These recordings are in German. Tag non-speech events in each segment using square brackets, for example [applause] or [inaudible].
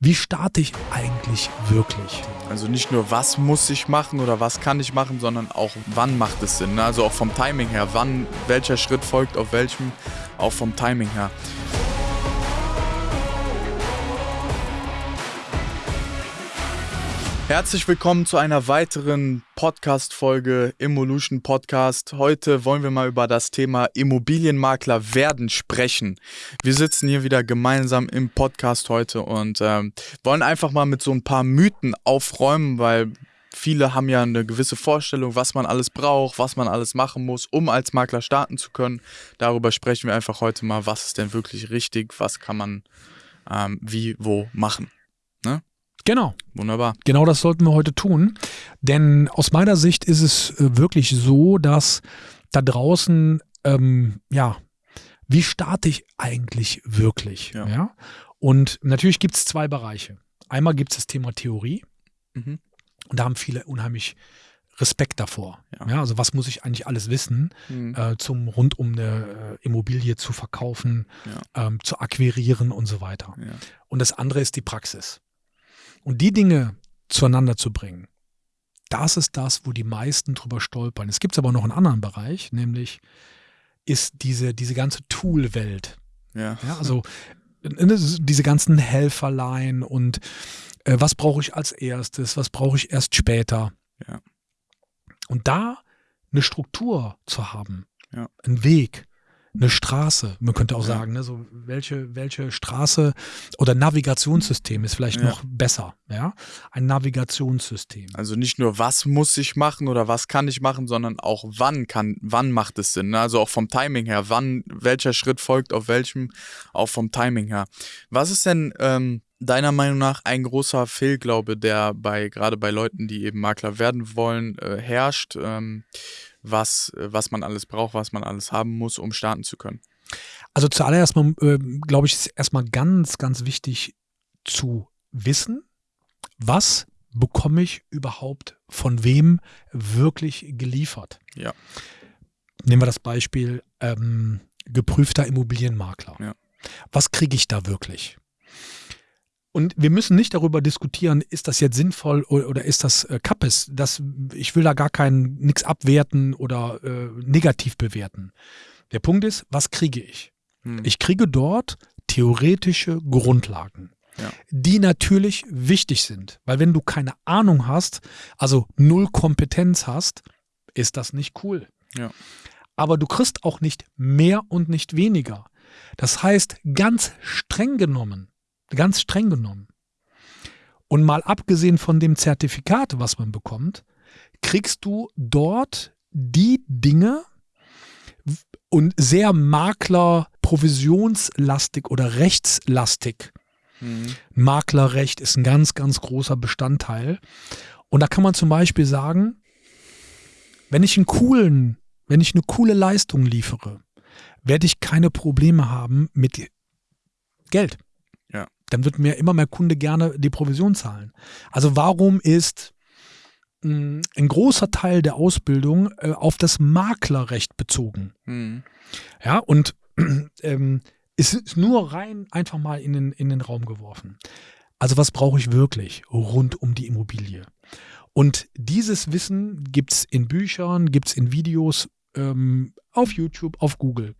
Wie starte ich eigentlich wirklich? Also nicht nur, was muss ich machen oder was kann ich machen, sondern auch, wann macht es Sinn. Ne? Also auch vom Timing her, wann, welcher Schritt folgt auf welchem, auch vom Timing her. Herzlich willkommen zu einer weiteren Podcast-Folge Evolution Podcast. Heute wollen wir mal über das Thema Immobilienmakler werden sprechen. Wir sitzen hier wieder gemeinsam im Podcast heute und ähm, wollen einfach mal mit so ein paar Mythen aufräumen, weil viele haben ja eine gewisse Vorstellung, was man alles braucht, was man alles machen muss, um als Makler starten zu können. Darüber sprechen wir einfach heute mal, was ist denn wirklich richtig, was kann man ähm, wie, wo machen. Genau. Wunderbar. Genau das sollten wir heute tun. Denn aus meiner Sicht ist es äh, wirklich so, dass da draußen, ähm, ja, wie starte ich eigentlich wirklich? Ja. Ja. Und natürlich gibt es zwei Bereiche. Einmal gibt es das Thema Theorie. Mhm. Und da haben viele unheimlich Respekt davor. Ja. Ja. also was muss ich eigentlich alles wissen, Mhm. äh, zum rund um eine äh, Immobilie zu verkaufen, ähm, zu akquirieren und so weiter. Ja. Und das andere ist die Praxis. Und die Dinge zueinander zu bringen, das ist das, wo die meisten drüber stolpern. Es gibt aber noch einen anderen Bereich, nämlich ist diese, diese ganze Tool-Welt. Ja. Ja, also äh, diese ganzen Helferlein und äh, was brauche ich als erstes, was brauche ich erst später. Ja. Und da eine Struktur zu haben, Ja. einen Weg, eine Straße, man könnte auch Ja. sagen, ne, so welche, welche Straße oder Navigationssystem ist vielleicht Ja. noch besser, ja, ein Navigationssystem. Also nicht nur, was muss ich machen oder was kann ich machen, sondern auch wann kann, wann macht es Sinn. Ne? Also auch vom Timing her, wann, welcher Schritt folgt auf welchem, auch vom Timing her. Was ist denn ähm, deiner Meinung nach ein großer Fehlglaube, der bei, gerade bei Leuten, die eben Makler werden wollen, äh, herrscht, ähm, was, was man alles braucht, was man alles haben muss, um starten zu können? Also zuallererst mal, äh, glaube ich, ist erstmal ganz, ganz wichtig zu wissen, was bekomme ich überhaupt von wem wirklich geliefert. Ja. Nehmen wir das Beispiel ähm, geprüfter Immobilienmakler. Ja. Was kriege ich da wirklich? Und wir müssen nicht darüber diskutieren, ist das jetzt sinnvoll oder ist das äh, Kappes. Das, ich will da gar kein nichts abwerten oder äh, negativ bewerten. Der Punkt ist, was kriege ich? Hm. Ich kriege dort theoretische Grundlagen, Ja. die natürlich wichtig sind. Weil wenn du keine Ahnung hast, also null Kompetenz hast, ist das nicht cool. Ja. Aber du kriegst auch nicht mehr und nicht weniger. Das heißt, ganz streng genommen, ganz streng genommen, und mal abgesehen von dem Zertifikat, was man bekommt, kriegst du dort die Dinge und sehr Makler-provisionslastig oder rechtslastig. Hm. Maklerrecht ist ein ganz, ganz großer Bestandteil. Und da kann man zum Beispiel sagen, wenn ich einen coolen, wenn ich eine coole Leistung liefere, werde ich keine Probleme haben mit Geld. Dann wird mir immer mehr Kunde gerne die Provision zahlen. Also warum ist mh, ein großer Teil der Ausbildung äh, auf das Maklerrecht bezogen? Hm. Ja, und [clears throat] ähm, es ist nur rein einfach mal in den, in den Raum geworfen. Also was brauche ich wirklich rund um die Immobilie? Und dieses Wissen gibt es in Büchern, gibt es in Videos, ähm, auf YouTube, auf Google.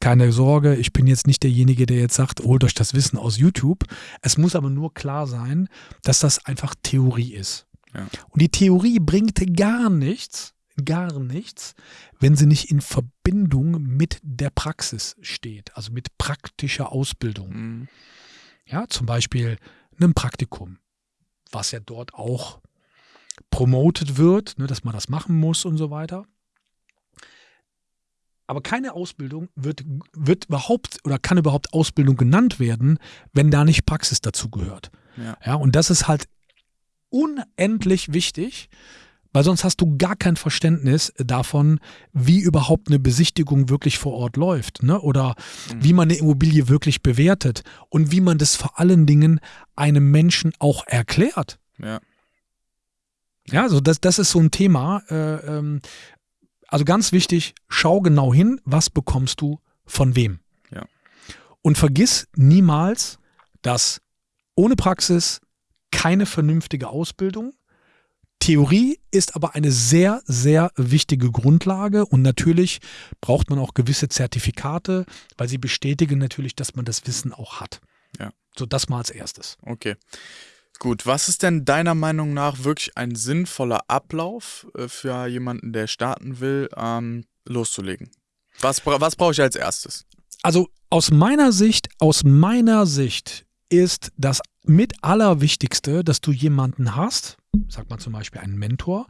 Keine Sorge, ich bin jetzt nicht derjenige, der jetzt sagt, holt euch das Wissen aus YouTube. Es muss aber nur klar sein, dass das einfach Theorie ist. Ja. Und die Theorie bringt gar nichts, gar nichts, wenn sie nicht in Verbindung mit der Praxis steht, also mit praktischer Ausbildung. Hm. Ja, zum Beispiel einem Praktikum, was ja dort auch promotet wird, ne, dass man das machen muss und so weiter. Aber keine Ausbildung wird, wird überhaupt oder kann überhaupt Ausbildung genannt werden, wenn da nicht Praxis dazu gehört. Ja. Ja, und das ist halt unendlich wichtig, weil sonst hast du gar kein Verständnis davon, wie überhaupt eine Besichtigung wirklich vor Ort läuft, ne? Oder Mhm. wie man eine Immobilie wirklich bewertet und wie man das vor allen Dingen einem Menschen auch erklärt. Ja. Ja, also das, das ist so ein Thema. Äh, ähm, also ganz wichtig, schau genau hin, was bekommst du von wem. Ja. Und vergiss niemals, dass ohne Praxis keine vernünftige Ausbildung. Theorie ist aber eine sehr, sehr wichtige Grundlage und natürlich braucht man auch gewisse Zertifikate, weil sie bestätigen natürlich, dass man das Wissen auch hat. Ja. So, das mal als erstes. Okay. Gut, was ist denn deiner Meinung nach wirklich ein sinnvoller Ablauf äh, für jemanden, der starten will, ähm, loszulegen? Was, was brauche ich als erstes? Also aus meiner Sicht, aus meiner Sicht ist das mit Allerwichtigste, dass du jemanden hast, sag mal zum Beispiel einen Mentor,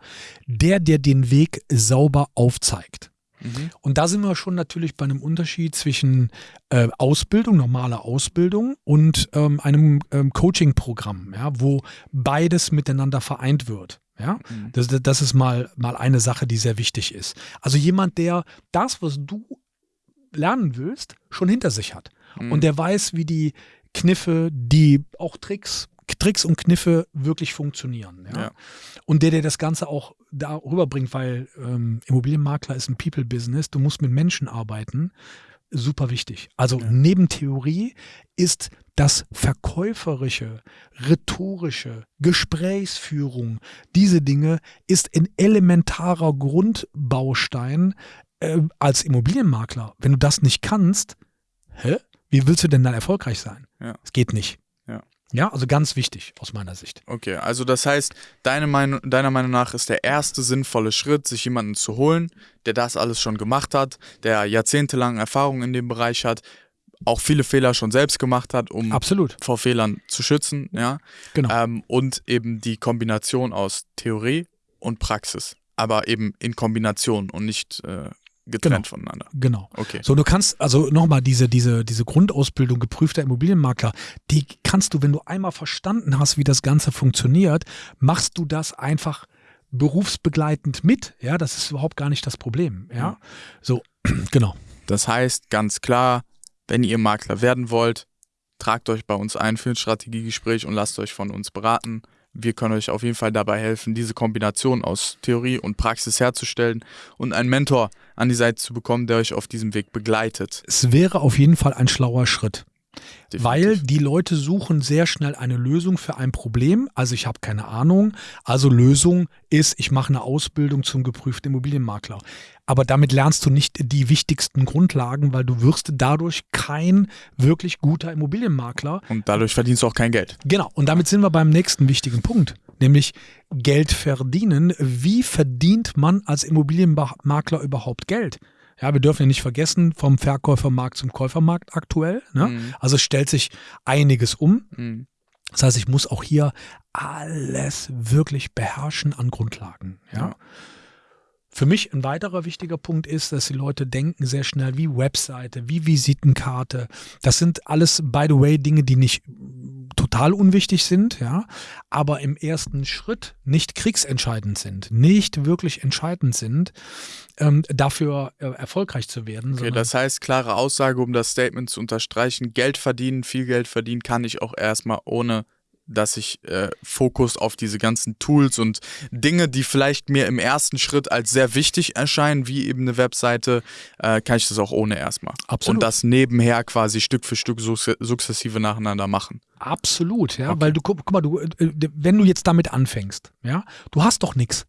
der dir den Weg sauber aufzeigt. Mhm. Und da sind wir schon natürlich bei einem Unterschied zwischen äh, Ausbildung, normaler Ausbildung und ähm, einem ähm, Coaching-Programm, ja, wo beides miteinander vereint wird. Ja, Mhm. das, das ist mal, mal eine Sache, die sehr wichtig ist. Also jemand, der das, was du lernen willst, schon hinter sich hat. Mhm. Und der weiß, wie die Kniffe, die auch Tricks, Tricks und Kniffe wirklich funktionieren. Ja? Ja. Und der, der das Ganze auch darüber bringt, weil ähm, Immobilienmakler ist ein People-Business, du musst mit Menschen arbeiten, super wichtig. Also Ja. neben Theorie ist das Verkäuferische, Rhetorische, Gesprächsführung, diese Dinge ist ein elementarer Grundbaustein äh, als Immobilienmakler. Wenn du das nicht kannst, hä? Wie willst du denn dann erfolgreich sein? Ja. Es geht nicht. Ja. Also ganz wichtig aus meiner Sicht. Okay, also das heißt, deine Meinung, deiner Meinung nach ist der erste sinnvolle Schritt, sich jemanden zu holen, der das alles schon gemacht hat, der jahrzehntelang Erfahrung in dem Bereich hat, auch viele Fehler schon selbst gemacht hat, um Absolut. vor Fehlern zu schützen, ja. Genau. Ähm, und eben die Kombination aus Theorie und Praxis. Aber eben in Kombination und nicht äh, getrennt voneinander. Genau. Okay. So, du kannst, also nochmal, diese, diese, diese Grundausbildung geprüfter Immobilienmakler, die kannst du, wenn du einmal verstanden hast, wie das Ganze funktioniert, machst du das einfach berufsbegleitend mit. Ja, das ist überhaupt gar nicht das Problem. Ja, Ja. so, [clears throat] genau. Das heißt ganz klar, wenn ihr Makler werden wollt, tragt euch bei uns ein für ein Strategiegespräch und lasst euch von uns beraten. Wir können euch auf jeden Fall dabei helfen, diese Kombination aus Theorie und Praxis herzustellen und einen Mentor an die Seite zu bekommen, der euch auf diesem Weg begleitet. Es wäre auf jeden Fall ein schlauer Schritt. Definitiv. Weil die Leute suchen sehr schnell eine Lösung für ein Problem. Also ich habe keine Ahnung. Also Lösung ist, ich mache eine Ausbildung zum geprüften Immobilienmakler. Aber damit lernst du nicht die wichtigsten Grundlagen, weil du wirst dadurch kein wirklich guter Immobilienmakler. und dadurch verdienst du auch kein Geld. Genau. Und damit sind wir beim nächsten wichtigen Punkt, nämlich Geld verdienen. Wie verdient man als Immobilienmakler überhaupt Geld? Ja, wir dürfen ja nicht vergessen, vom Verkäufermarkt zum Käufermarkt aktuell. Ne? Mhm. Also es stellt sich einiges um. Mhm. Das heißt, ich muss auch hier alles wirklich beherrschen an Grundlagen. Ja. Ja. Für mich ein weiterer wichtiger Punkt ist, dass die Leute denken sehr schnell wie Webseite, wie Visitenkarte. Das sind alles, by the way, Dinge, die nicht mm, total unwichtig sind, ja, aber im ersten Schritt nicht kriegsentscheidend sind, nicht wirklich entscheidend sind, ähm, dafür äh, erfolgreich zu werden. Okay, das heißt, klare Aussage, um das Statement zu unterstreichen, Geld verdienen, viel Geld verdienen kann ich auch erstmal ohne dass ich äh, Fokus auf diese ganzen Tools und Dinge, die vielleicht mir im ersten Schritt als sehr wichtig erscheinen, wie eben eine Webseite, äh, kann ich das auch ohne erstmal. Absolut. Und das nebenher quasi Stück für Stück sukzessive nacheinander machen. Absolut, ja, Okay. weil du guck, guck mal, du, äh, wenn du jetzt damit anfängst, ja, du hast doch nichts.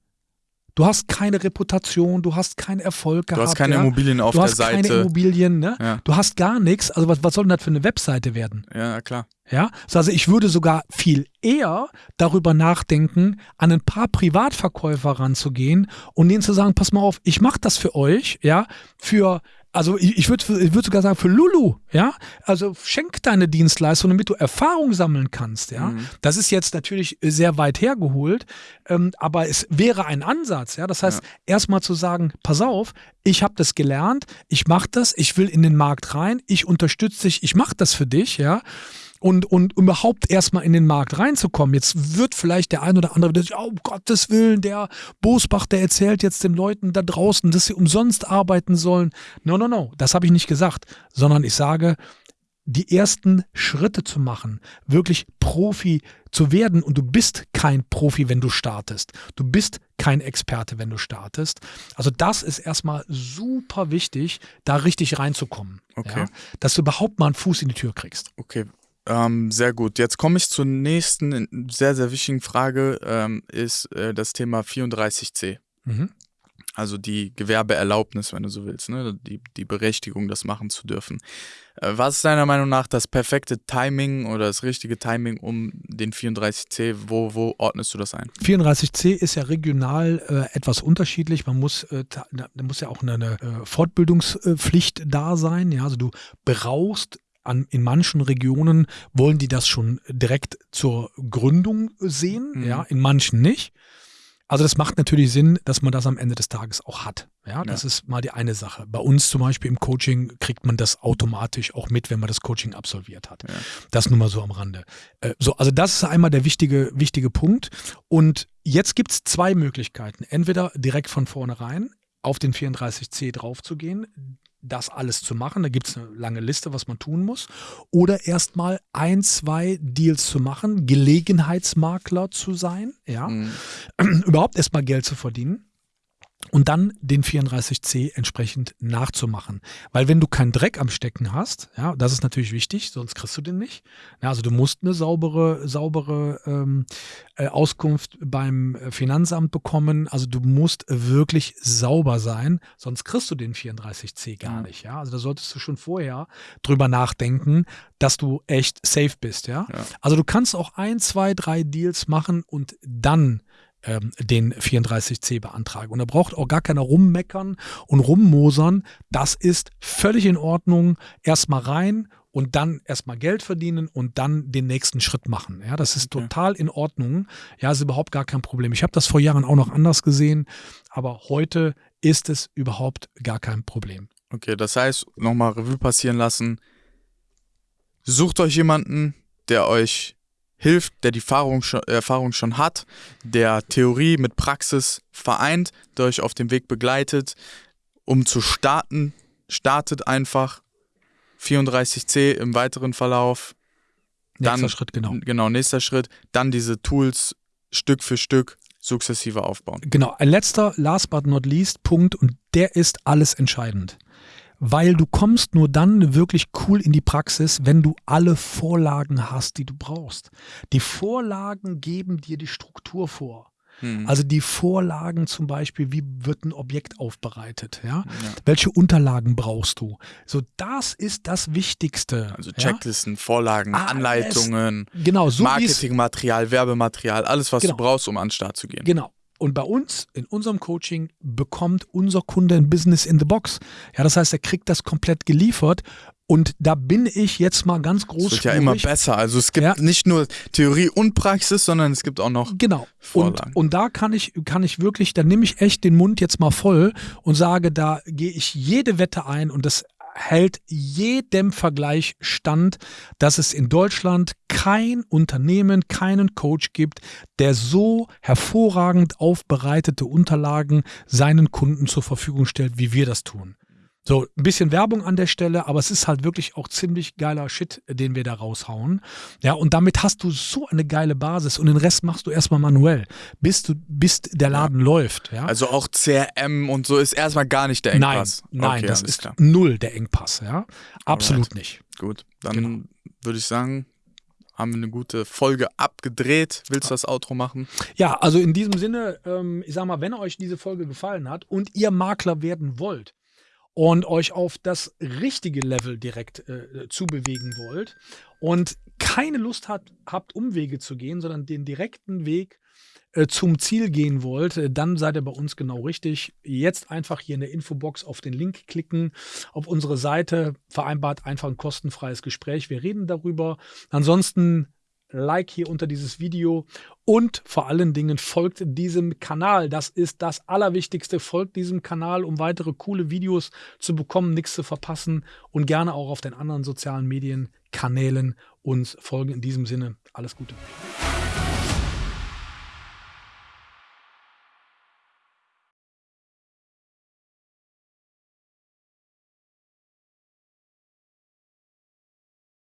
Du hast keine Reputation, du hast keinen Erfolg Du gehabt. hast keine ja? Immobilien auf du der hast keine Seite. Immobilien, ne? Ja. Du hast gar nichts. Also was, was soll denn das für eine Webseite werden? Ja, klar. Ja, So, also ich würde sogar viel eher darüber nachdenken, an ein paar Privatverkäufer ranzugehen und denen zu sagen, pass mal auf, ich mache das für euch, ja, für also ich, ich würde ich würd sogar sagen für Lulu, ja, also schenk deine Dienstleistung, damit du Erfahrung sammeln kannst, ja. Mhm. Das ist jetzt natürlich sehr weit hergeholt, ähm, aber es wäre ein Ansatz, ja. Das heißt, erstmal zu sagen, pass auf, ich habe das gelernt, ich mache das, ich will in den Markt rein, ich unterstütze dich, ich mache das für dich, ja und, und um überhaupt erstmal in den Markt reinzukommen. Jetzt wird vielleicht der ein oder andere, der sagt, oh, um Gottes Willen, der Bosbach, der erzählt jetzt den Leuten da draußen, dass sie umsonst arbeiten sollen. No, no, no, das habe ich nicht gesagt, sondern ich sage, die ersten Schritte zu machen, wirklich Profi zu werden und du bist kein Profi, wenn du startest. Du bist kein Experte, wenn du startest. Also das ist erstmal super wichtig, da richtig reinzukommen. Okay. Ja? Dass du überhaupt mal einen Fuß in die Tür kriegst. Okay. Ähm, sehr gut. Jetzt komme ich zur nächsten sehr, sehr wichtigen Frage, ähm, ist äh, das Thema 34c. Mhm. Also die Gewerbeerlaubnis, wenn du so willst, ne? die, die Berechtigung, das machen zu dürfen. Äh, was ist deiner Meinung nach das perfekte Timing oder das richtige Timing um den 34c? Wo, wo ordnest du das ein? 34c ist ja regional äh, etwas unterschiedlich. Man muss, äh, da, muss ja auch eine, eine äh, Fortbildungspflicht da sein. Ja? Also du brauchst an, in manchen Regionen wollen die das schon direkt zur Gründung sehen, mhm. ja, in manchen nicht. Also das macht natürlich Sinn, dass man das am Ende des Tages auch hat. Ja, das ja. ist mal die eine Sache. Bei uns zum Beispiel im Coaching kriegt man das automatisch auch mit, wenn man das Coaching absolviert hat. Ja. Das nur mal so am Rande. Äh, so, also das ist einmal der wichtige, wichtige Punkt. Und jetzt gibt es zwei Möglichkeiten. Entweder direkt von vornherein auf den 34c draufzugehen das alles zu machen. Da gibt es eine lange Liste, was man tun muss. Oder erstmal ein, zwei Deals zu machen, Gelegenheitsmakler zu sein, ja. Mhm. [clears throat] Überhaupt erstmal Geld zu verdienen und dann den 34C entsprechend nachzumachen. Weil wenn du keinen Dreck am Stecken hast, ja, das ist natürlich wichtig, sonst kriegst du den nicht. Ja, also du musst eine saubere, saubere ähm, äh, Auskunft beim Finanzamt bekommen. Also du musst wirklich sauber sein, sonst kriegst du den 34C gar nicht. Ja, also da solltest du schon vorher drüber nachdenken, dass du echt safe bist. Ja, ja. also du kannst auch ein, zwei, drei Deals machen und dann ähm, den 34c beantragen. Und da braucht auch gar keiner rummeckern und rummosern. Das ist völlig in Ordnung. Erstmal rein und dann erstmal Geld verdienen und dann den nächsten Schritt machen. Ja, das ist okay. total in Ordnung. Ja, ist überhaupt gar kein Problem. Ich habe das vor Jahren auch noch anders gesehen, aber heute ist es überhaupt gar kein Problem. Okay, das heißt, nochmal Revue passieren lassen. Sucht euch jemanden, der euch hilft, der die Erfahrung schon, Erfahrung schon hat, der Theorie mit Praxis vereint, der euch auf dem Weg begleitet, um zu starten. Startet einfach 34c im weiteren Verlauf. Nächster dann, Schritt, genau. Genau, nächster Schritt. Dann diese Tools Stück für Stück sukzessive aufbauen. Genau, ein letzter, last but not least Punkt und der ist alles entscheidend weil du kommst nur dann wirklich cool in die Praxis, wenn du alle Vorlagen hast, die du brauchst. Die Vorlagen geben dir die Struktur vor. Hm. Also die Vorlagen zum Beispiel, wie wird ein Objekt aufbereitet, ja? ja? Welche Unterlagen brauchst du? So, das ist das Wichtigste. Also Checklisten, ja? Vorlagen, alles, Anleitungen, genau, so Marketingmaterial, Werbematerial, alles, was genau. du brauchst, um an den Start zu gehen. Genau. Und bei uns, in unserem Coaching, bekommt unser Kunde ein Business in the Box. Ja, das heißt, er kriegt das komplett geliefert. Und da bin ich jetzt mal ganz groß. Es wird ja immer besser. Also es gibt ja. nicht nur Theorie und Praxis, sondern es gibt auch noch. Genau. Und, und da kann ich, kann ich wirklich, da nehme ich echt den Mund jetzt mal voll und sage, da gehe ich jede Wette ein und das hält jedem Vergleich stand, dass es in Deutschland kein Unternehmen, keinen Coach gibt, der so hervorragend aufbereitete Unterlagen seinen Kunden zur Verfügung stellt, wie wir das tun. So, ein bisschen Werbung an der Stelle, aber es ist halt wirklich auch ziemlich geiler Shit, den wir da raushauen. Ja, und damit hast du so eine geile Basis und den Rest machst du erstmal manuell, bis du, bis der Laden ja. läuft. Ja? Also auch CRM und so ist erstmal gar nicht der Engpass. Nein, nein, okay, das ist klar. null der Engpass, ja. Absolut Alright. nicht. Gut, dann genau. würde ich sagen, haben wir eine gute Folge abgedreht. Willst du das Outro machen? Ja, also in diesem Sinne, ähm, ich sag mal, wenn euch diese Folge gefallen hat und ihr Makler werden wollt, und euch auf das richtige Level direkt äh, zubewegen wollt und keine Lust hat, habt, Umwege zu gehen, sondern den direkten Weg äh, zum Ziel gehen wollt, äh, dann seid ihr bei uns genau richtig. Jetzt einfach hier in der Infobox auf den Link klicken, auf unsere Seite, vereinbart einfach ein kostenfreies Gespräch. Wir reden darüber. Ansonsten Like hier unter dieses Video und vor allen Dingen folgt diesem Kanal. Das ist das Allerwichtigste. Folgt diesem Kanal, um weitere coole Videos zu bekommen, nichts zu verpassen und gerne auch auf den anderen sozialen Medienkanälen uns folgen. In diesem Sinne, alles Gute.